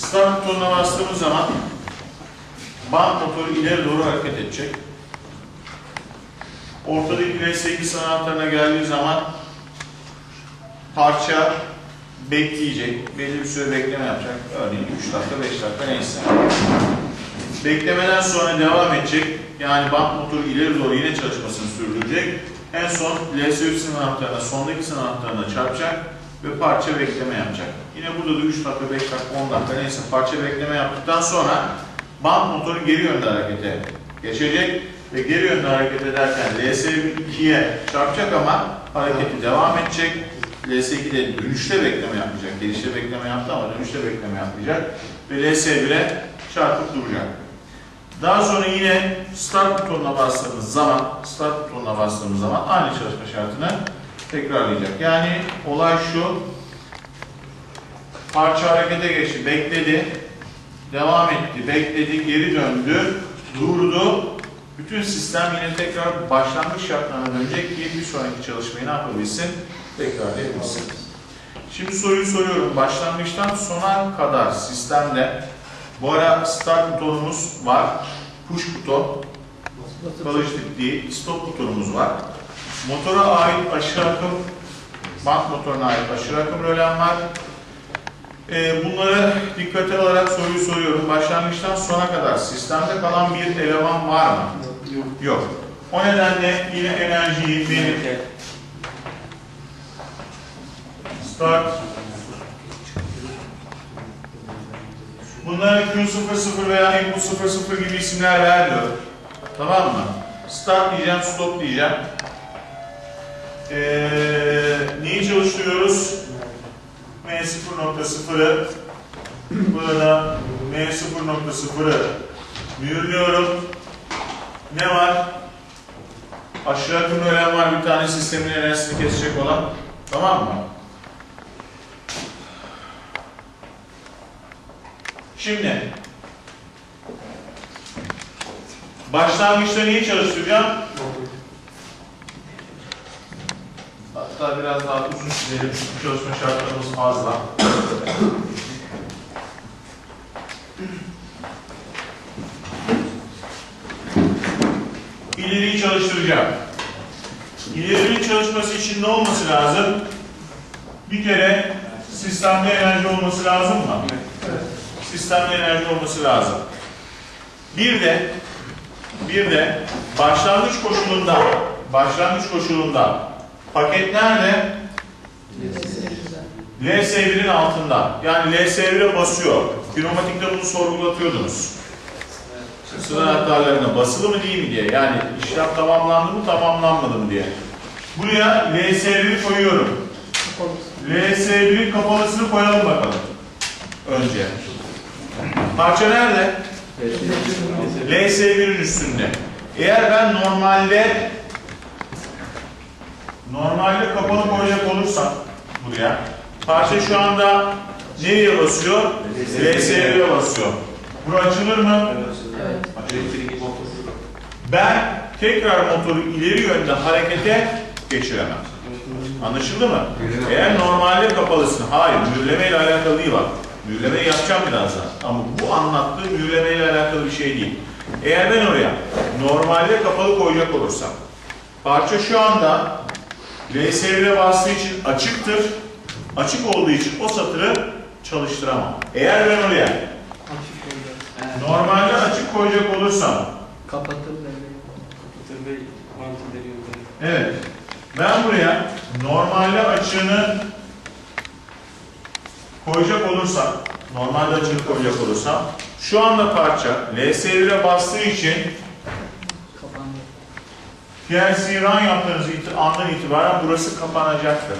Start butonuna bastığımız zaman band motoru ileri doğru hareket edecek. Ortadaki LS2 anahtarına geldiği zaman parça bekleyecek. Belli bir süre bekleme yapacak. Örneğin 3 dakika, 5 dakika neyse. Beklemeden sonra devam edecek. Yani band motoru ileri doğru yine çalışmasını sürdürecek. En son LS3 anahtarına, sondaki anahtarına çarpacak ve parça bekleme yapacak. Yine burada da 3 dakika, 5 dakika, 10 dakika neyse parça bekleme yaptıktan sonra band motoru geri yönde harekete geçecek ve geri yönde hareket ederken LS2'ye çarpacak ama hareketi devam edecek. LS2'de dönüşte bekleme yapmayacak. Gelişte bekleme yaptı ama dönüşte bekleme yapmayacak. Ve LS1'e çarpıp duracak. Daha sonra yine start butonuna bastığımız zaman, start butonuna bastığımız zaman aynı çalışma şartını tekrarlayacak. Yani olay şu, parça harekete geçti, bekledi, devam etti, bekledi, geri döndü, durdu. Bütün sistem yine tekrar başlangıç şartlarına dönecek ki bir sonraki çalışmayı ne yapabilsin? Tekrarlayabilsin. Şimdi soruyu soruyorum. Başlangıçtan sona kadar sistemde bu ara start butonumuz var, push buton, kalıcı değil, stop butonumuz var. Motora ait aşırı akım, bant motoruna ait aşırı akım rölen var. Ee, bunları dikkate alarak soruyu soruyorum. Başlangıçtan sona kadar sistemde kalan bir eleman var mı? Yok. Yok. O nedenle yine enerjiyi benim start Bunlara Q00 veya input 00 gibi isimler vermiyor. Tamam mı? Start diyeceğim, stop diyeceğim. Ee, neyi çalıştırıyoruz? M0.0'ı Burada M0.0'ı mühürlüyorum. Ne var? Aşağı akım ölen var bir tane sistemin enerjisini kesecek olan. Tamam mı? Şimdi başlangıçta neyi çalıştıracağım? Biraz daha uzun çünkü çalışma şartlarımız fazla. İleriyi çalıştıracağım. İlerinin çalışması için ne olması lazım? Bir kere sistemde enerji olması lazım mı? sistemde enerji olması lazım. Bir de bir de başlangıç koşulunda başlangıç koşulunda paket nerede? LS1'in altında. Yani LS1'e basıyor. Pneumatikte bunu sorgulatıyordunuz. Sıra anahtarlarına basılı mı değil mi diye. Yani işlem tamamlandı mı tamamlanmadı mı diye. Buraya LS1'i koyuyorum. LS1'in kapalısını koyalım bakalım. Önce. Parça nerede? LS1'in üstünde. Eğer ben normalde normalde kapalı koyacak olursam buraya parça şu anda nereye basıyor? LS1'e basıyor. Bura açılır mı? Motor. Ben tekrar motoru ileri yönde harekete geçiremem. Anlaşıldı mı? Eğer normalde kapalısın, hayır mühürleme ile alakalı değil bak. Mühürlemeyi yapacağım birazdan. Ama bu anlattığı mühürleme ile alakalı bir şey değil. Eğer ben oraya normalde kapalı koyacak olursam, parça şu anda LS1'e bastığı için açıktır. Açık olduğu için o satırı çalıştıramam. Eğer ben oraya normalde açık koyacak olursam, Kapatır Bey. Evet. Ben buraya normalde açığını koyacak olursam, normalde açığını koyacak olursam, şu anda parça LS1'e bastığı için. Run yaptığınız andan itibaren burası kapanacaktır.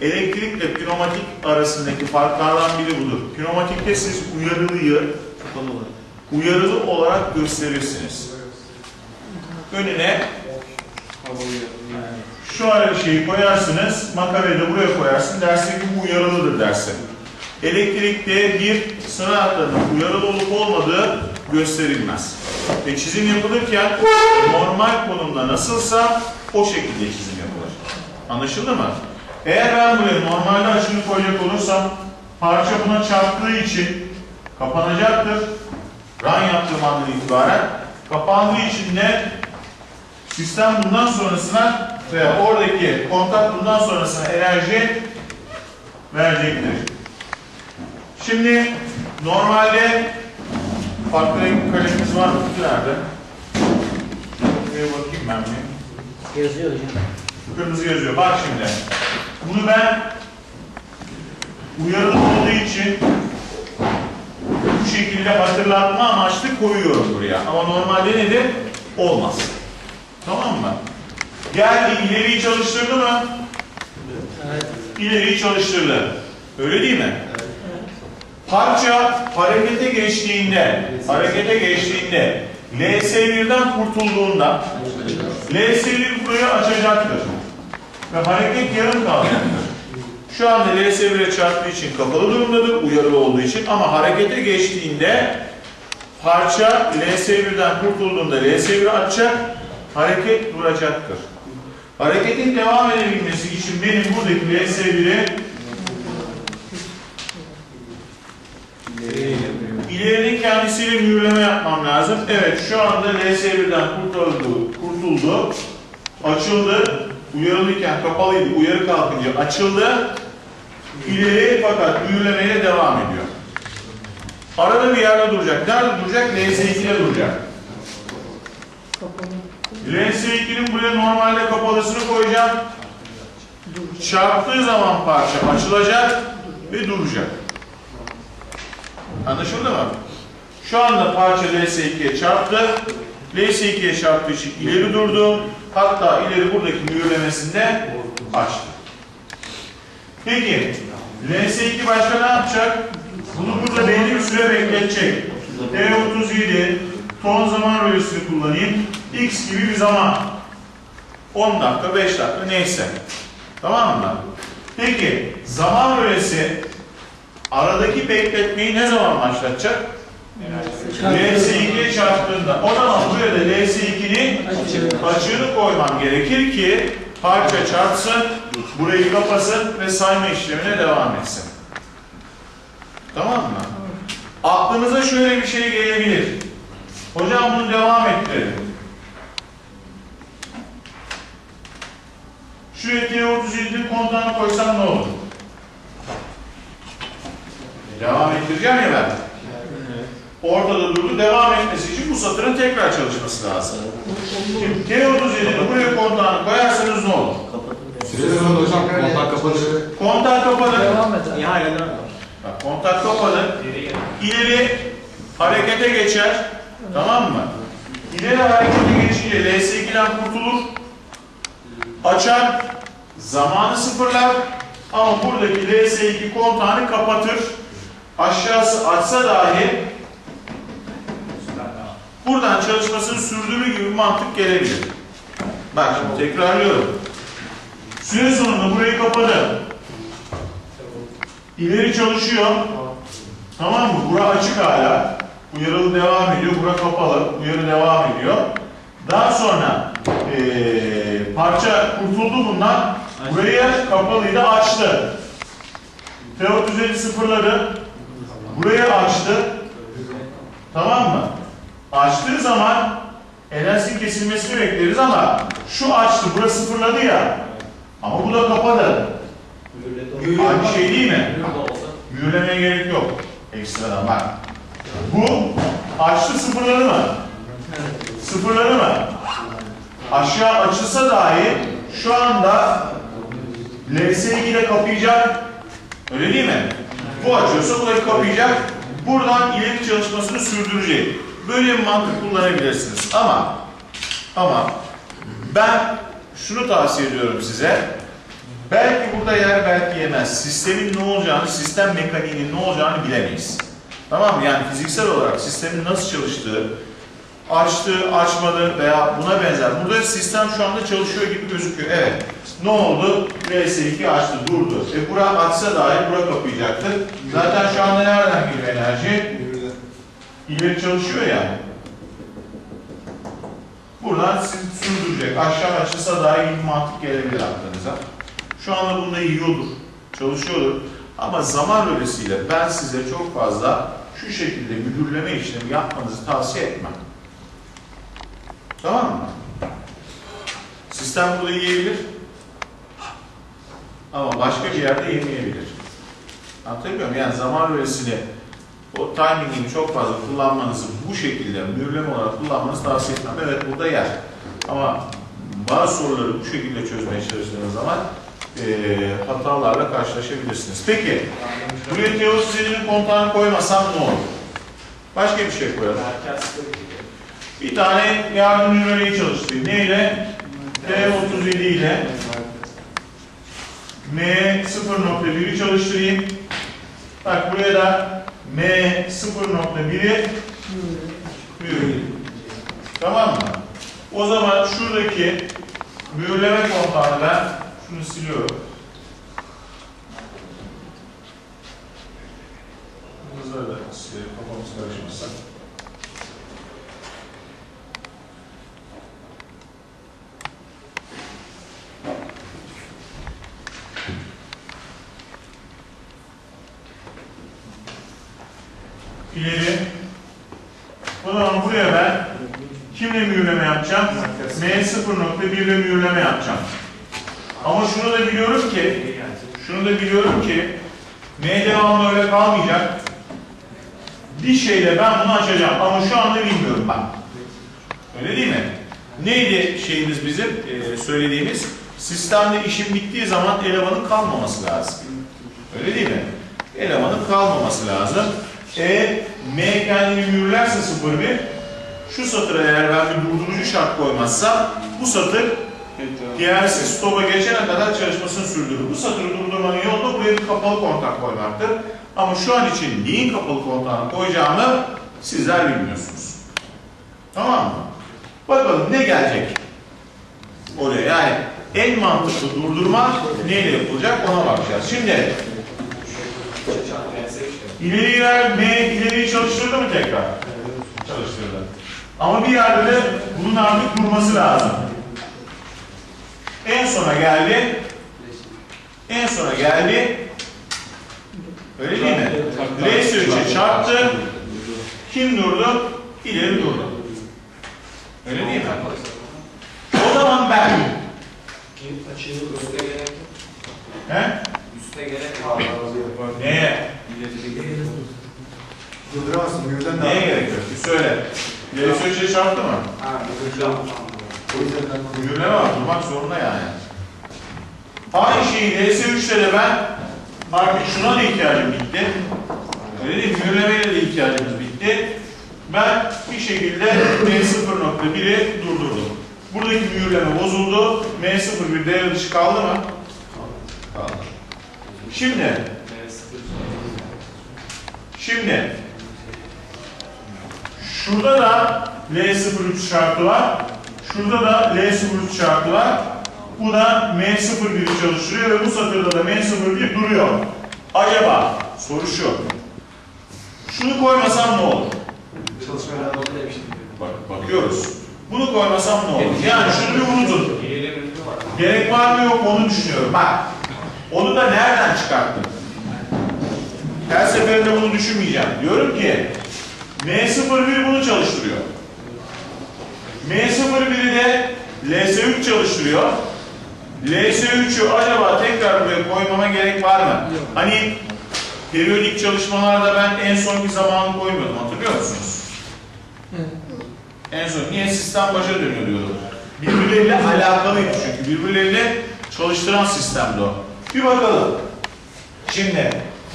Elektrikle pneumatik arasındaki farklardan biri budur. Pneumatikte siz uyarılıyı uyarılı olarak gösterirsiniz. Önüne ara şeyi koyarsınız, makarayı da buraya koyarsın, dersin ki bu uyarılıdır dersin. Elektrikte bir sıra uyarılı olup olmadığı gösterilmez. Ve çizim yapılırken normal konumda nasılsa o şekilde çizim yapılır. Anlaşıldı mı? Eğer ben buraya normalde açını koyacak olursam parça buna çarptığı için kapanacaktır. Run yaptığım andan itibaren kapandığı için de sistem bundan sonrasına veya oradaki kontak bundan sonrasına enerji verecektir. Şimdi normalde farklı renk kalemimiz var mı? Nerede? Buraya bakayım ben bir. Yazıyor hocam. Kırmızı yazıyor. Bak şimdi. Bunu ben uyarılı olduğu için bu şekilde hatırlatma amaçlı koyuyorum buraya. Ama normalde nedir? Olmaz. Tamam mı? Geldi ileriyi çalıştırdı mı? Evet. İleriyi çalıştırdı. Öyle değil mi? Parça harekete geçtiğinde, harekete geçtiğinde LS1'den kurtulduğunda LS1 burayı açacaktır. Ve hareket yarım kalacaktır. Şu anda LS1'e çarptığı için kapalı durumdadır, uyarılı olduğu için ama harekete geçtiğinde parça LS1'den kurtulduğunda LS1'i açacak, hareket duracaktır. Hareketin devam edebilmesi için benim buradaki LS1'i İlerinin kendisiyle mühürleme yapmam lazım. Evet şu anda LS1'den kurtuldu, kurtuldu. Açıldı. Uyarılıyken kapalıydı. Uyarı kalkınca açıldı. İleri fakat mühürlemeye devam ediyor. Arada bir yerde duracak. Nerede duracak? LS2'de duracak. LS2'nin buraya normalde kapalısını koyacağım. Çarptığı zaman parça açılacak ve duracak. Anlaşıldı mı? Şu anda parça LS2'ye çarptı. LS2'ye çarptığı için ileri durdu. Hatta ileri buradaki mühürlemesinde açtı. Peki, LS2 başka ne yapacak? Bunu burada belli bir süre bekletecek. T37 ton zaman rölesini kullanayım. X gibi bir zaman. 10 dakika, 5 dakika neyse. Tamam mı? Peki, zaman rölesi aradaki bekletmeyi ne zaman başlatacak? LS2'ye çarptığında. O zaman buraya da LS2'nin açığını koymam gerekir ki parça çarpsın, burayı kapasın ve sayma işlemine devam etsin. Tamam mı? Aklınıza şöyle bir şey gelebilir. Hocam bunu devam ettirelim. Şu T37'nin kontağını koysam ne olur? Devam ettireceğim ya ben. Ortada durdu. Devam etmesi için bu satırın tekrar çalışması lazım. Şimdi T37'nin buraya kontağını koyarsanız ne olur? Süresi sonunda hocam kontak kapanır. Kontak kapalı. Devam et. Bak, kontak kapalı. İleri harekete geçer. Tamam mı? İleri harekete geçince LS2'den kurtulur. Açar. Zamanı sıfırlar. Ama buradaki LS2 kontağını kapatır. Aşağısı açsa dahi buradan çalışmasını sürdürür gibi mantık gelebilir. Bak şimdi tekrarlıyorum. Süre sonunda burayı kapadı. İleri çalışıyor. Tamam mı? Bura açık hala. Uyarılı devam ediyor. Bura kapalı. Uyarı devam ediyor. Daha sonra eee, parça kurtuldu bundan. Burayı kapalıydı açtı. Teot düzeni sıfırladı. Burayı açtı. Tamam mı? Açtığı zaman enerjinin kesilmesini bekleriz ama şu açtı. Burası sıfırladı ya. Ama bu da kapadı. Aynı şey değil mi? Mühürlemeye gerek yok. Ekstradan bak. Bu açtı sıfırladı mı? Sıfırladı mı? Aşağı açılsa dahi şu anda LS2 ile kapayacak. Öyle değil mi? Bu açıyorsa bu da kapayacak. Buradan ileri çalışmasını sürdürecek. Böyle bir mantık kullanabilirsiniz. Ama ama ben şunu tavsiye ediyorum size. Belki burada yer belki yemez. Sistemin ne olacağını, sistem mekaniğinin ne olacağını bilemeyiz. Tamam mı? Yani fiziksel olarak sistemin nasıl çalıştığı, açtı, açmadı veya buna benzer. Burada sistem şu anda çalışıyor gibi gözüküyor. Evet. Ne oldu? RS2 açtı, durdu. E bura açsa dahi bura kapayacaktır. Zaten şu anda nereden geliyor enerji? İleri çalışıyor ya. Buradan sürdürecek. Aşağı açılsa daha iyi mantık gelebilir aklınıza. Şu anda bunda yiyordur, çalışıyordur. Ama zaman rölesiyle ben size çok fazla şu şekilde mühürleme işlemi yapmanızı tavsiye etmem. Tamam mı? Sistem burada yiyebilir. Ama başka bir yerde yemeyebilir. Anlatabiliyor muyum? Yani zaman rölesini o timingini çok fazla kullanmanızı bu şekilde mühürleme olarak kullanmanızı tavsiye etmem. Evet burada yer. Ama bazı soruları bu şekilde çözmeye çalıştığınız zaman eee, hatalarla karşılaşabilirsiniz. Peki, buraya teosizinin kontağını koymasam ne olur? Başka bir şey koyalım. Bir tane yardım nümerayı çalıştırayım. Neyle? T37 ile M0.1'i çalıştırayım. Bak buraya da M0.1'i mühürleyeyim. Tamam mı? O zaman şuradaki mühürleme kontağını ben şunu siliyorum. Bunları da silelim kafamız karışmasın. İleri. O zaman buraya ben kimle mühürleme yapacağım? M0.1 ile mühürleme yapacağım. Ama şunu da biliyorum ki, şunu da biliyorum ki M devamlı öyle kalmayacak. Bir şeyle ben bunu açacağım ama şu anda bilmiyorum ben. Öyle değil mi? Neydi şeyimiz bizim e, söylediğimiz? Sistemde işim bittiği zaman elemanın kalmaması lazım. Öyle değil mi? Elemanın kalmaması lazım. E, M kendini mühürlerse 01 şu satıra eğer ben bir durdurucu şart koymazsam bu satır diğersiz stopa geçene kadar çalışmasını sürdürür. Bu satırı durdurmanın yolu da buraya bir kapalı kontak koymaktır. Ama şu an için neyin kapalı kontağını koyacağımı sizler bilmiyorsunuz. Tamam mı? Bakalım ne gelecek oraya. Yani en mantıklı durdurma neyle yapılacak ona bakacağız. Şimdi ileriler M ileriyi çalıştırdı mı tekrar? Çalıştırdı. Ama bir yerde de bunun artık durması lazım. En sona geldi. En sona geldi. Öyle değil mi? R3'e çarptı. Kim durdu? İleri durdu. Öyle değil mi? O zaman ben. He? Üste gerek var. Neye? Durduramazsın, mühürden Neye gerek yok? Bir söyle. R3'e çarptı mı? Ha, Mühürleme var. Durmak zorunda yani. Aynı şeyi DS3'te de ben artık şuna da ihtiyacım bitti. Öyle değil de ihtiyacımız bitti. Ben bir şekilde M0.1'i durdurdum. Buradaki mühürleme bozuldu. M01 devre dışı kaldı mı? Kaldı. Şimdi, şimdi şurada da L03 şartı var. Şurada da L03 şartı var. Bu da M01'i çalıştırıyor ve bu satırda da M01 duruyor. Acaba soru şu. Şunu koymasam ne olur? çalışmaya devam Bak, bakıyoruz. Bunu koymasam ne olur? Yani şunu bir unutun. Gerek var mı yok mu onu düşünüyorum. Bak. Onu da nereden çıkarttım? Her seferinde bunu düşünmeyeceğim. Diyorum ki M01 bunu çalıştırıyor. M01'i de LS3 çalıştırıyor. LS3'ü acaba tekrar buraya koymama gerek var mı? Hani periyodik çalışmalarda ben en sonki zamanı koymuyordum hatırlıyor musunuz? En son niye sistem başa dönüyor diyordum. Birbirleriyle alakalıydı çünkü. Birbirleriyle çalıştıran sistemdi o. Bir bakalım. Şimdi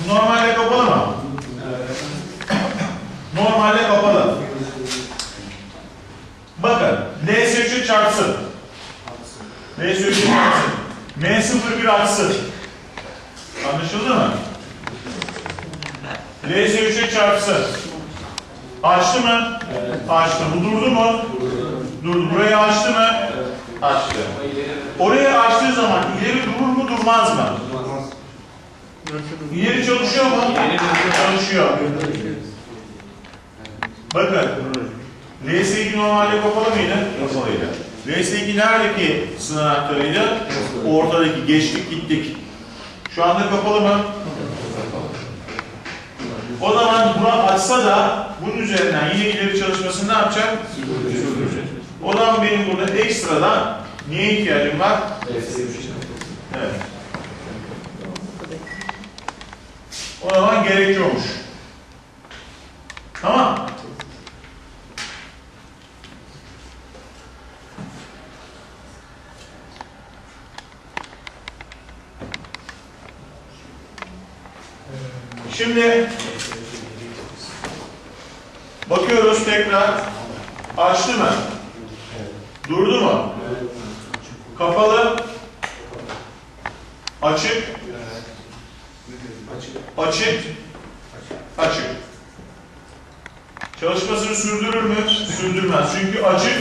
normalde kapalı mı? Normalde kapalı. Bakın LS3'ü çarpsın. LS3'ü çarpsın. M01 açsın. Anlaşıldı mı? LS3'e çarpsın. Açtı mı? Açtı. Bu durdu mu? Durdu. Burayı açtı mı? Açtı. Orayı açtığı zaman ileri durur mu durmaz mı? İleri çalışıyor mu? Çalışıyor. Bakın. LS2 normalde kapalı mıydı? Kapalıydı. LS2 neredeki sınır anahtarıydı? Ortadaki geçtik gittik. Şu anda kapalı mı? O zaman buna açsa da bunun üzerinden yine ileri çalışmasını ne yapacak? Sürdürecek. O benim burada ekstradan niye ihtiyacım var? Evet. O zaman gerekiyormuş. Tamam. Şimdi bakıyoruz tekrar. Açtı mı? Durdu mu? Kapalı. Açık. Açık. Açık. Çalışmasını sürdürür mü? Sürdürmez. Çünkü açık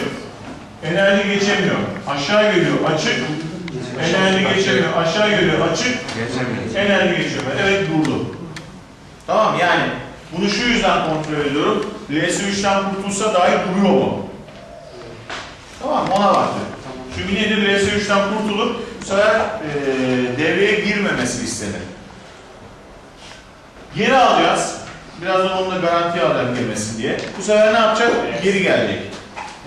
enerji geçemiyor. Aşağı geliyor. Açık enerji geçemiyor. Aşağı geliyor. Açık enerji geçemiyor. Evet durdu. Tamam yani bunu şu yüzden kontrol ediyorum. LS3'ten kurtulsa dahi duruyor mu? Tamam ona baktı. Çünkü nedir LS3'ten kurtulup bu sefer eee devreye girmemesi istenir. Geri alacağız. Birazdan onu da garantiye alacağım girmesin diye. Bu sefer ne yapacak? Geri gelecek.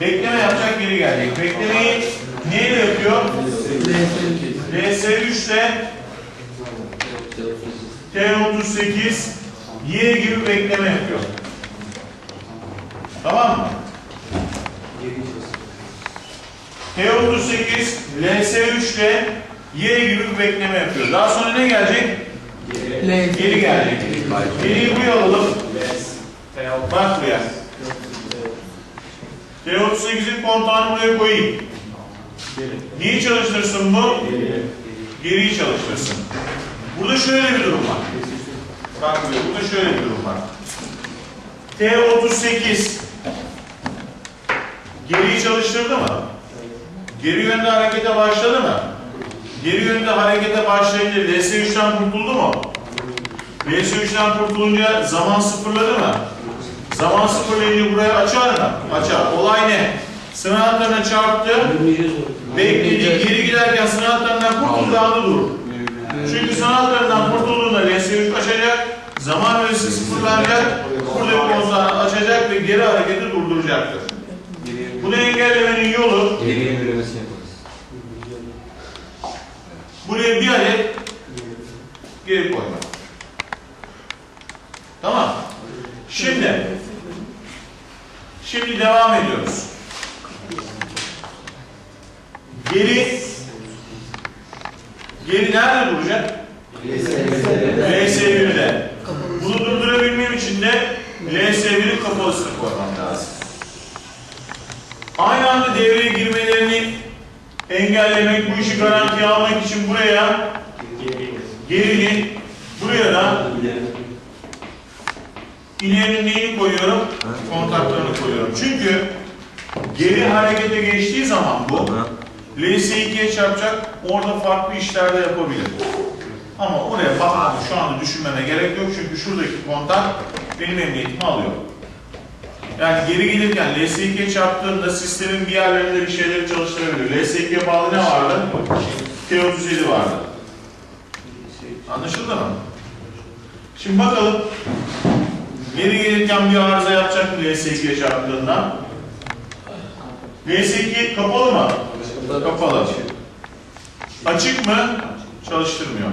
Bekleme yapacak, geri gelecek. Beklemeyi neyle yapıyor? LS3 ile T38 Y gibi bekleme yapıyor. Tamam mı? T38 LS3 ile Y gibi bir bekleme yapıyor. Daha sonra ne gelecek? Geri gelecek. Geriyi buraya alalım. Bak buraya. T38'in kontağını buraya koyayım. Neyi çalıştırsın bu? Geriyi çalıştırsın. Burada şöyle bir durum var. Bak burada şöyle bir durum var. T38 geriyi çalıştırdı mı? Geri yönde harekete başladı mı? Geri yönde harekete başlayınca LS3'ten kurtuldu mu? LS3'ten kurtulunca zaman sıfırladı mı? Zaman sıfırlayınca buraya açar mı? Açar. Olay ne? Sınav hatlarına çarptı, bekledi, geri giderken sınav hatlarından kurtulduğu anda durur. Çünkü sınav hatlarından kurtulduğunda LS3 açacak, zaman ölçüsü sıfırlanacak, buradaki konsanı açacak ve geri hareketi durduracaktır. Bunu engellemenin yolu buraya bir adet geri koymak. Tamam. Şimdi şimdi devam ediyoruz. Geri geri nerede duracak? LS1'de. Bunu durdurabilmem için de LS1'in kapalısını koymam lazım. Aynı anda devreye girmelerini engellemek, bu işi garantiye almak için buraya gerinin, buraya da ilerinin neyini koyuyorum? Kontaklarını koyuyorum. Çünkü geri harekete geçtiği zaman bu LS2'ye çarpacak, orada farklı işler de yapabilir. Ama oraya bakmamı şu anda düşünmeme gerek yok çünkü şuradaki kontak benim emniyetimi alıyor. Yani geri gelirken LS2'ye çarptığında sistemin bir yerlerinde bir şeyleri çalıştırabilir. LS2'ye bağlı ne vardı? T37 vardı. Anlaşıldı mı? Şimdi bakalım. Geri gelirken bir arıza yapacak mı LS2'ye çarptığında? LS2 kapalı mı? Kapalı. Açık mı? Çalıştırmıyor.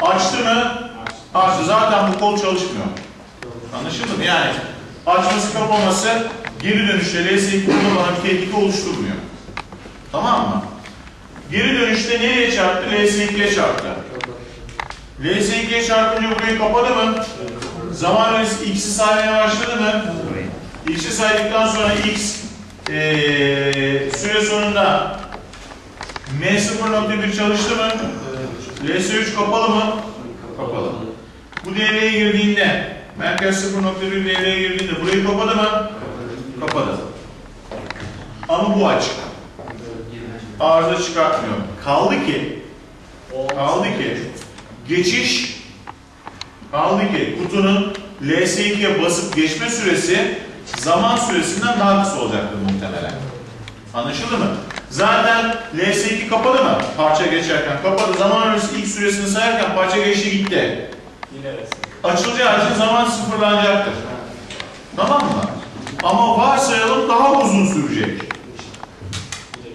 Açtı mı? Açtı. Zaten bu kol çalışmıyor. Anlaşıldı mı? Yani açması kapaması geri dönüşte LS2 burada bana bir tehlike oluşturmuyor. Tamam mı? Geri dönüşte nereye çarptı? LS2'ye çarptı. LS2'ye çarpınca burayı kapadı mı? Zaman öncesi x'i saymaya başladı mı? X'i saydıktan sonra x eee süre sonunda M0.1 çalıştı mı? LS3 kapalı mı? Kapalı. Bu devreye girdiğinde, merkez 0.1 devreye girdiğinde burayı kapadı mı? Kapadı. Ama bu açık. Arıza çıkartmıyor. Kaldı ki, kaldı ki, geçiş, kaldı ki kutunun LS2'ye basıp geçme süresi zaman süresinden daha kısa olacaktır muhtemelen. Anlaşıldı mı? Zaten LS2 kapalı mı? Parça geçerken kapadı. Zaman öncesi ilk süresini sayarken parça geçti gitti. Yine açılacağı için zaman sıfırlanacaktır. Tamam mı? Ama varsayalım daha uzun sürecek.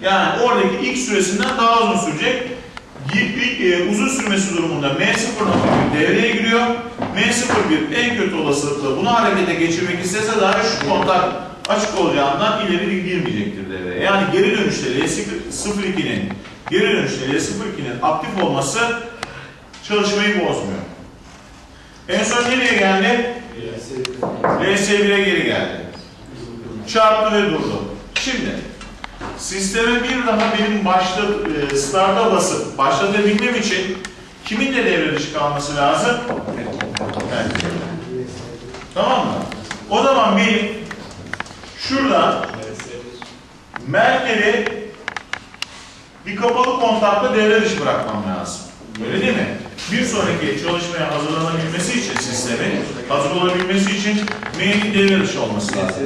Yani oradaki ilk süresinden daha uzun sürecek. E, uzun sürmesi durumunda M0.1 devreye giriyor. M01 en kötü olasılıkla bunu harekete geçirmek istese dahi şu kontak açık olacağından ileri girmeyecektir devreye. Yani geri dönüşte L02'nin geri dönüşte L02'nin aktif olması çalışmayı bozmuyor. En son nereye geldi? LS1'e geri geldi. Çarptı ve durdu. Şimdi sisteme bir daha benim başta e, start'a basıp başlatabilmem için kimin de devre dışı kalması lazım? Evet. Tamam mı? O zaman benim şuradan Merkel'i bir kapalı kontakta devre dışı bırakmam lazım. Öyle değil mi? Bir sonraki çalışmaya hazırlanabilmesi için sistemin hazır olabilmesi için M'nin devre dışı olması lazım.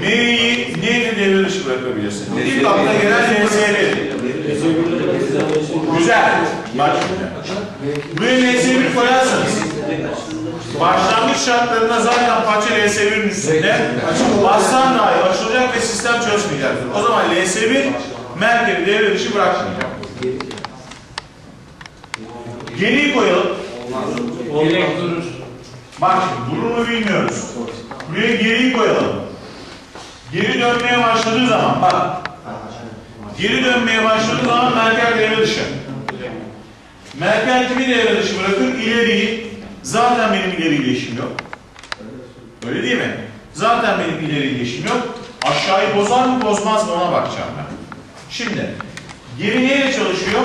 M'yi neyle devre dışı bırakabilirsin? İlk akla gelen LS'li. Güzel. Bak şimdi. Buraya LS1 koyarsanız başlangıç şartlarında zaten parça LS1'in üstünde bassan dahi açılacak ve sistem çalışmayacaktır. O zaman LS1 merkezi devre dışı bırakmayacak. Geriyi koyalım. Gerek durur. Bak şimdi durur mu bilmiyoruz. Buraya geriyi koyalım. Geri dönmeye başladığı zaman bak. Geri dönmeye başladığı zaman Merkel devre dışı. Merkel kimi devre dışı bırakır? İleriyi. Zaten benim ileriyle işim yok. Öyle değil mi? Zaten benim ileriyle işim yok. Aşağıyı bozar mı bozmaz mı ona bakacağım ben. Şimdi geri neyle çalışıyor?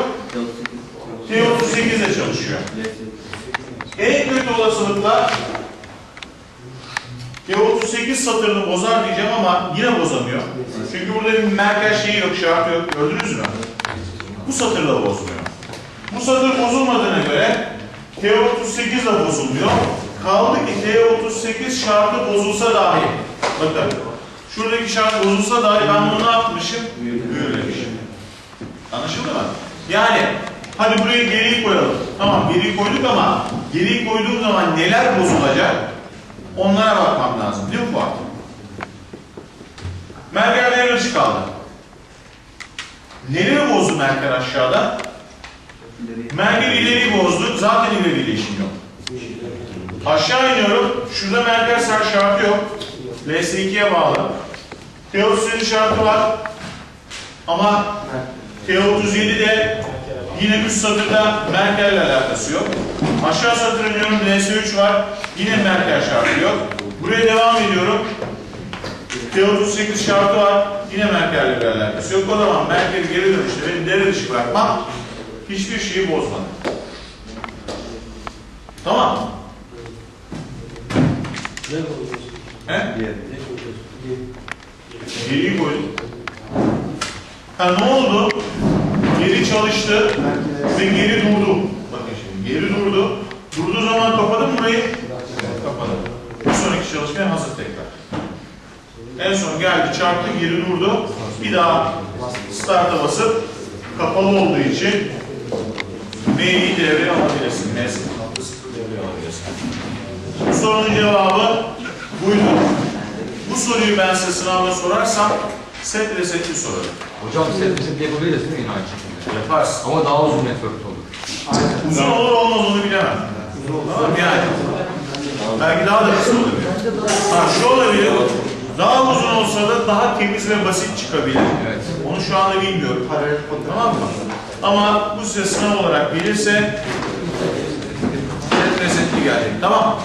T38 ile çalışıyor. En kötü olasılıkla T38 satırını bozar diyeceğim ama yine bozamıyor. Çünkü burada bir merkez şeyi yok, şartı yok. Gördünüz mü? Bu satır da bozmuyor. Bu satır bozulmadığına göre T38 de bozulmuyor. Kaldı ki T38 şartı bozulsa dahi. Bakın. Şuradaki şart bozulsa dahi ben bunu ne yapmışım? Büyülemişim. Anlaşıldı mı? Yani hadi buraya geriyi koyalım. Tamam geriyi koyduk ama geriyi koyduğum zaman neler bozulacak? Onlara bakmam lazım. Değil mi Fuat? Merker devre kaldı. Neleri bozdu Merker aşağıda? Merker ileriyi bozdu. Zaten ileriyle işim yok. Aşağı iniyorum. Şurada Merker ser şartı yok. LS2'ye bağlı. Teosinin şartı var. Ama T37'de yine üst satırda Merkel'le alakası yok. Aşağı satır iniyorum LS3 var. Yine Merkel şartı yok. Buraya devam ediyorum. T38 şartı var. Yine Merkel'le bir alakası yok. O zaman Merkel'i geri dönüşte benim devre dışı bırakmam hiçbir şeyi bozmadı. Tamam mı? He? Geriyi koydum. Ha ne oldu? Geri çalıştı ve geri durdu. Bakın şimdi geri durdu. Durduğu zaman kapadım mı burayı? Kapadım. Bir sonraki çalışmaya hazır tekrar. En son geldi çarptı geri durdu. Bir daha start'a basıp kapalı olduğu için M'yi devreye alabilirsin. M noktası devreye alabilirsin. Bu sorunun cevabı buydu. Bu soruyu ben size sınavda sorarsam set resetli sorarım. Hocam set reset yapabiliriz değil mi yine aynı şekilde? Yaparsın. Ama daha uzun network olur. Uzun olur olmaz onu bilemem. Tamam mı? yani. Belki daha da kısa olabilir. Ha şu olabilir. Daha uzun olsa da daha temiz ve basit çıkabilir. Evet. Onu şu anda bilmiyorum. Tamam mı? Ama bu size sınav olarak gelirse set resetli gelecek. Tamam?